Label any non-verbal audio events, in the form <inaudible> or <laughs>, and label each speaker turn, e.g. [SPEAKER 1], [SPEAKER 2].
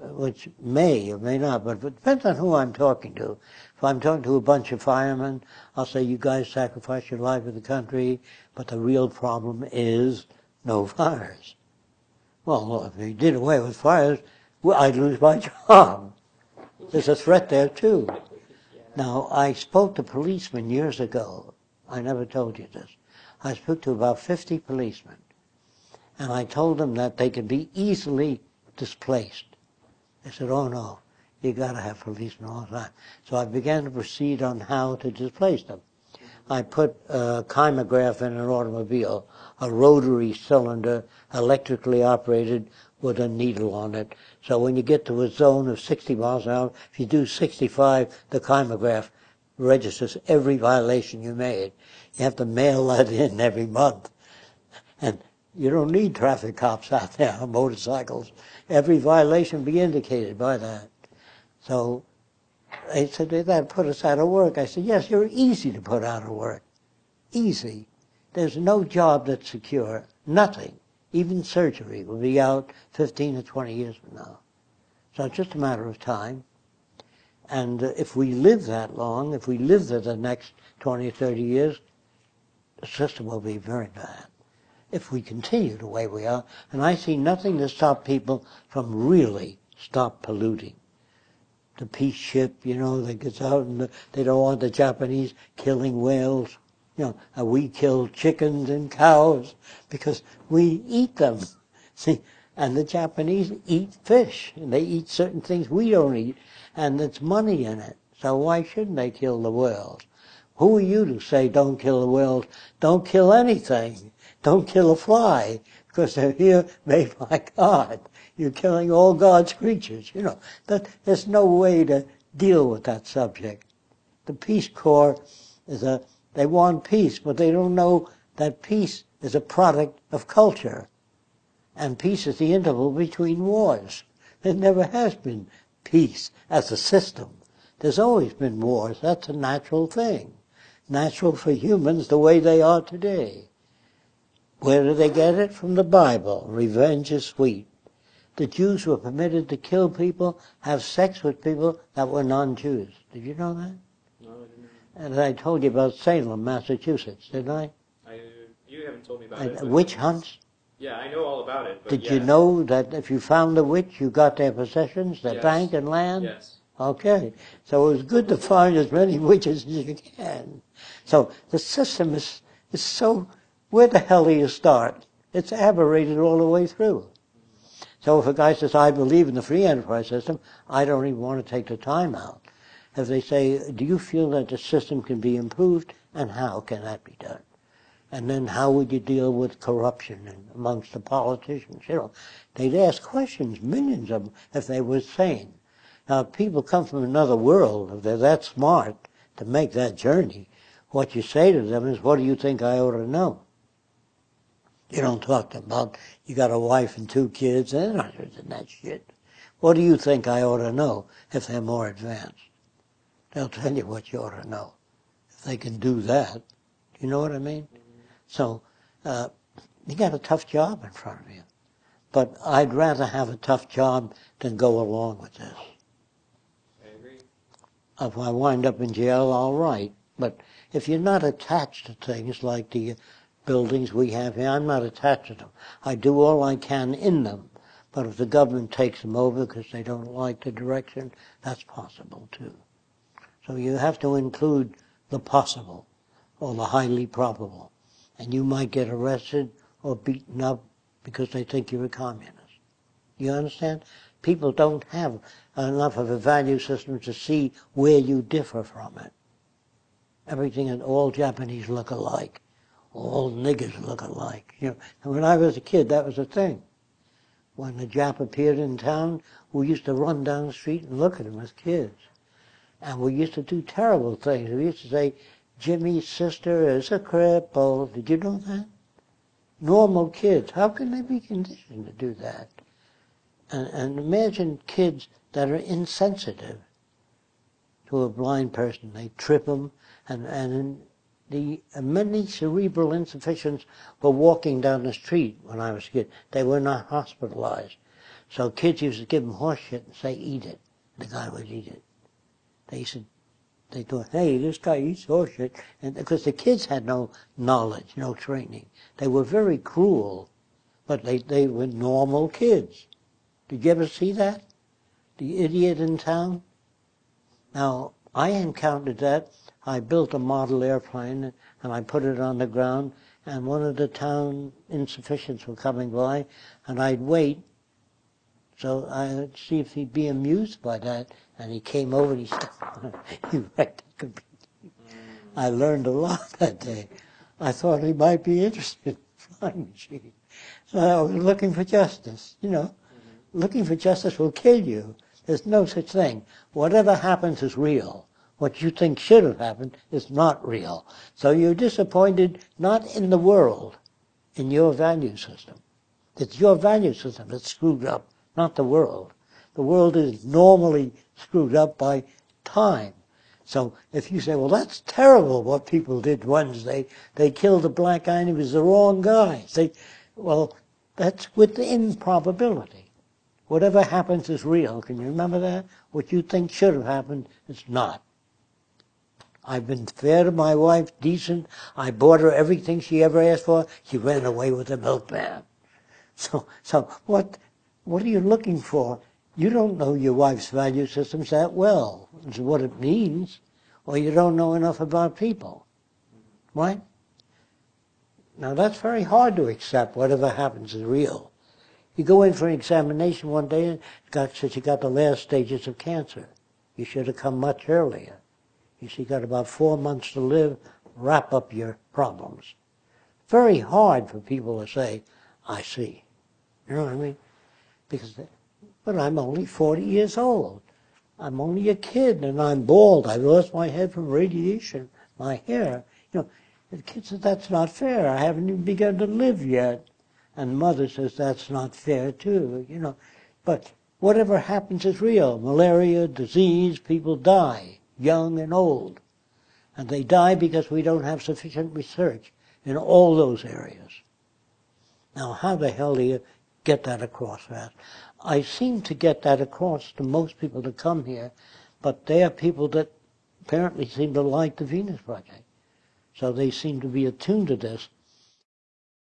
[SPEAKER 1] which may or may not, but it depends on who I'm talking to. If I'm talking to a bunch of firemen, I'll say, you guys sacrifice your life for the country, but the real problem is no <laughs> fires. Well, if we did away with fires, well, I'd lose my <laughs> job. There's a threat there too. Now, I spoke to policemen years ago. I never told you this. I spoke to about 50 policemen. And I told them that they could be easily displaced. They said, oh no, you gotta have policemen all the time. So I began to proceed on how to displace them. I put a kymograph in an automobile, a rotary cylinder, electrically operated with a needle on it. So when you get to a zone of 60 miles an hour, if you do 65, the kymograph registers every violation you made. You have to mail that <laughs> in every month. And you don't need traffic cops out there on motorcycles. Every violation be indicated by that. So they said, that put us out of work. I said, yes, you're easy to put out of work. Easy. There's no job that's secure. Nothing. Even surgery will be out 15 or 20 years from now. So it's just a matter of time. And uh, if we live that long, if we live to the next 20 or 30 years, the system will be very bad. If we continue the way we are, and I see nothing to stop people from really stop polluting. The peace ship, you know, that gets out and the, they don't want the Japanese killing whales. You know, we kill chickens and cows because we eat them. <laughs> See, and the Japanese eat fish, and they eat certain things we don't eat, and there's money in it. So why shouldn't they kill the whales? Who are you to say don't kill the whales? Don't kill anything. Don't kill a fly, because they're here made by <laughs> God. You're killing all God's creatures. You know, that, there's no way to deal with that subject. The Peace Corps is a, they want peace, but they don't know that peace is a product of culture. And peace is the interval between wars. There never has been peace as a system. There's always been wars. That's a natural thing. Natural for humans the way they are today. Where do they get it? From the Bible. Revenge is sweet. The Jews were permitted to kill people, have sex with people that were non-Jews. Did you know that?
[SPEAKER 2] No, I didn't.
[SPEAKER 1] And I told you about Salem, Massachusetts, didn't I?
[SPEAKER 2] I, you haven't told me about
[SPEAKER 1] And
[SPEAKER 2] it.
[SPEAKER 1] witch hunts.
[SPEAKER 2] Yeah, I know all about it.
[SPEAKER 1] Did
[SPEAKER 2] yes.
[SPEAKER 1] you know that if you found the witch, you got their possessions, their
[SPEAKER 2] Yes.
[SPEAKER 1] bank and land?
[SPEAKER 2] Yes.
[SPEAKER 1] Okay. So it was good to find as many <laughs> witches as you can. So the system is, is so, where the hell do you start? It's aberrated all the way through. So if a guy says, I believe in the free enterprise system, I don't even want to take the time out. If they say, do you feel that the system can be improved and how can that be done? And then how would you deal with corruption amongst the politicians? You know, they'd ask questions, millions of them, if they were sane. Now, people come from another world, if they're that smart to make that journey, what you say to them is, what do you think I ought to know? You don't talk to about, you got a wife and two kids, they're not interested that shit. What do you think I ought to know if they're more advanced? They'll tell you what you ought to know. If they can do that, you know what I mean? So, uh, you got a tough job in front of you. But I'd rather have a tough job than go along with this.
[SPEAKER 2] I agree.
[SPEAKER 1] If I wind up in jail, all right. But if you're not attached to things like the buildings we have here, I'm not attached to them. I do all I can in them. But if the government takes them over because they don't like the direction, that's possible too. So you have to include the possible or the highly probable. And you might get arrested or beaten up because they think you're a communist. You understand? People don't have enough of a value system to see where you differ from it. Everything and all Japanese look alike. All niggers look alike. You know, and when I was a kid, that was a thing. When the Jap appeared in town, we used to run down the street and look at him as kids. And we used to do terrible things. We used to say, Jimmy's sister is a cripple. Did you know that? Normal kids. How can they be conditioned to do that? And, and imagine kids that are insensitive to a blind person. They trip them, and, and the uh, many cerebral insufficients were walking down the street when I was a kid. They were not hospitalized. So kids used to give him horse shit and say, eat it. The guy would eat it. They said, they thought, hey, this guy eats horse shit. And because the kids had no knowledge, no training. They were very cruel, but they, they were normal kids. Did you ever see that? The idiot in town? Now, I encountered that. I built a model airplane and I put it on the ground and one of the town insufficients were coming by and I'd wait so I'd see if he'd be amused by that. And he came over and he said, he wrecked the computer. I learned a lot that day. I thought he might be interested in <laughs> flying machine. So I was looking for justice, you know. Mm-hmm. Looking for justice will kill you. There's no such thing. Whatever happens is real. What you think should have happened is not real. So you're disappointed not in the world, in your value system. It's your value system that's screwed up, not the world. The world is normally screwed up by time. So if you say, well, that's terrible what people did Wednesday. They killed a black guy and he was the wrong guy. Well, that's within probability. Whatever happens is real. Can you remember that? What you think should have happened is not. I've been fair to my wife, decent. I bought her everything she ever asked for. She ran away with the milkman. So, so what, what are you looking for? You don't know your wife's value systems that well. Is what it means. Or you don't know enough about people. Right? Now that's very hard to accept. Whatever happens is real. You go in for an examination one day and got says you got the last stages of cancer. You should have come much earlier. You see, you got about four months to live. Wrap up your problems. Very hard for people to say, "I see." You know what I mean? Because, but I'm only 40 years old. I'm only a kid, and I'm bald. I lost my head from radiation. My hair, you know. The kid says that's not fair. I haven't even begun to live yet. And mother says that's not fair too, you know. But whatever happens is real. Malaria, disease, people die, young and old. And they die because we don't have sufficient research in all those areas. Now, how the hell do you get that across that? I seem to get that across to most people that come here, but they are people that apparently seem to like the Venus Project. So they seem to be attuned to this